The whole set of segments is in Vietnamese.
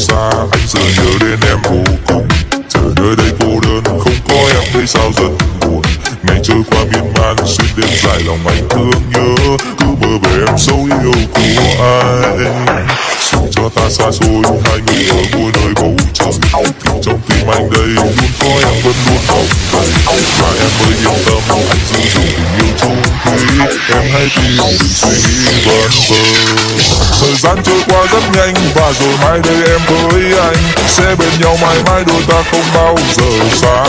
xa. Anh giờ nhớ đến em vô cùng. Giờ nơi đây cô đơn, Không có em thấy sao giận buồn. Ngày trôi qua miên man, Xuyên đêm dài lòng anh thương nhớ. Cứ mơ về em sâu yêu của anh Dù cho ta xa xôi, Hai người ở mỗi nơi bầu trời. Thì trong tim anh đây, Luôn có em vẫn luôn hồng đầy Và em mới yên tâm, Anh giữ dù tình yêu chung quý Em hãy tin Đừng suy nghĩ vấn vơ thời gian trôi qua rất nhanh. Và rồi mai đây em với anh sẽ bên nhau mãi mãi, đôi ta không bao giờ xa.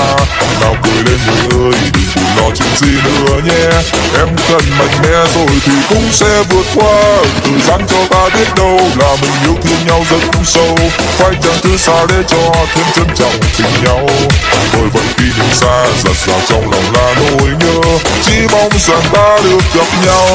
Nào cười lên người ơi, đừng buồn lo chuyện gì nữa nhé. Em cần mạnh mẽ rồi thì cũng sẽ vượt qua. Thời gian cho ta biết đâu là mình yêu thương nhau rất sâu. Phải chẳng thứ xa để cho thêm trân trọng tình nhau. Tôi vẫn khi nhìn xa, giặt rào trong lòng là nỗi nhớ. Chỉ mong rằng ta được gặp nhau.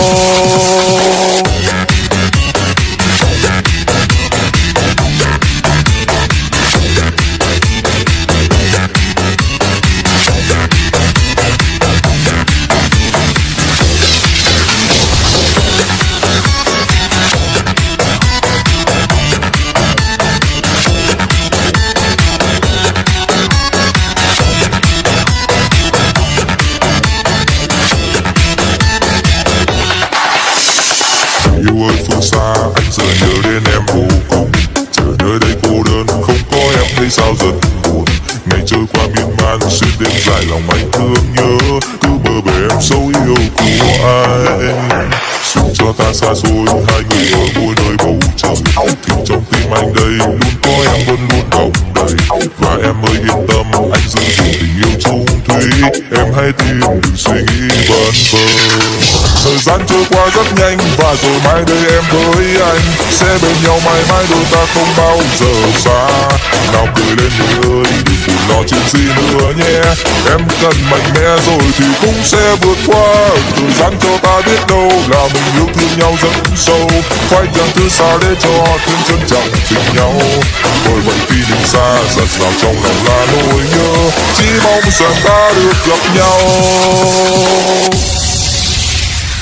Phương xa. Anh giờ nhớ đến em vô cùng. Chờ nơi đây cô đơn, không có em thấy sao rất buồn. Ngày trôi qua miên man xuyên đêm dài lòng anh thương nhớ. Cứ mơ về em sâu yêu của ai? Dù cho ta xa xôi, hai người ở mỗi nơi bầu trời. Thì trong tim anh đây luôn có em vẫn luôn đồng đầy. Và em ơi, yên tâm, anh giữ gìn tình yêu chung thủy. Em hãy tin đừng suy nghĩ vẩn vơ thời gian trôi qua rất nhanh và rồi mai đây em với anh. Sẽ bên nhau mãi mãi đôi ta không bao giờ xa. Nào cười lên người ơi, đừng buồn lo chuyện gì nữa nhé. Em cần mạnh mẽ rồi thì cũng sẽ vượt qua. Thời gian cho ta biết đâu là mình yêu thương nhau rất sâu. Phải chẳng thứ xa để cho thêm trân trọng tình nhau. Bởi vậy khi nhìn xa giặt rào trong lòng là nỗi nhớ. Chỉ mong rằng ta được gặp nhau.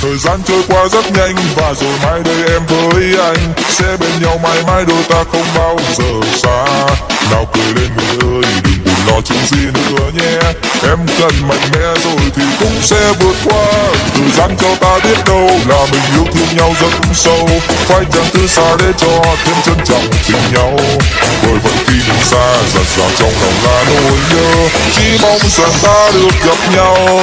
Thời gian trôi qua rất nhanh và rồi mai đây em với anh. Sẽ bên nhau mãi mãi đôi ta không bao giờ xa. Nào cười lên người ơi, đừng buồn lo chuyện gì nữa nhé. Em cần mạnh mẽ rồi thì cũng sẽ vượt qua. Thời gian cho ta biết đâu là mình yêu thương nhau rất sâu. Phải chẳng thứ xa để cho thêm trân trọng tình nhau. Bởi vậy khi nhìn xa giặt rào trong lòng là nỗi nhớ. Chỉ mong rằng ta được gặp nhau.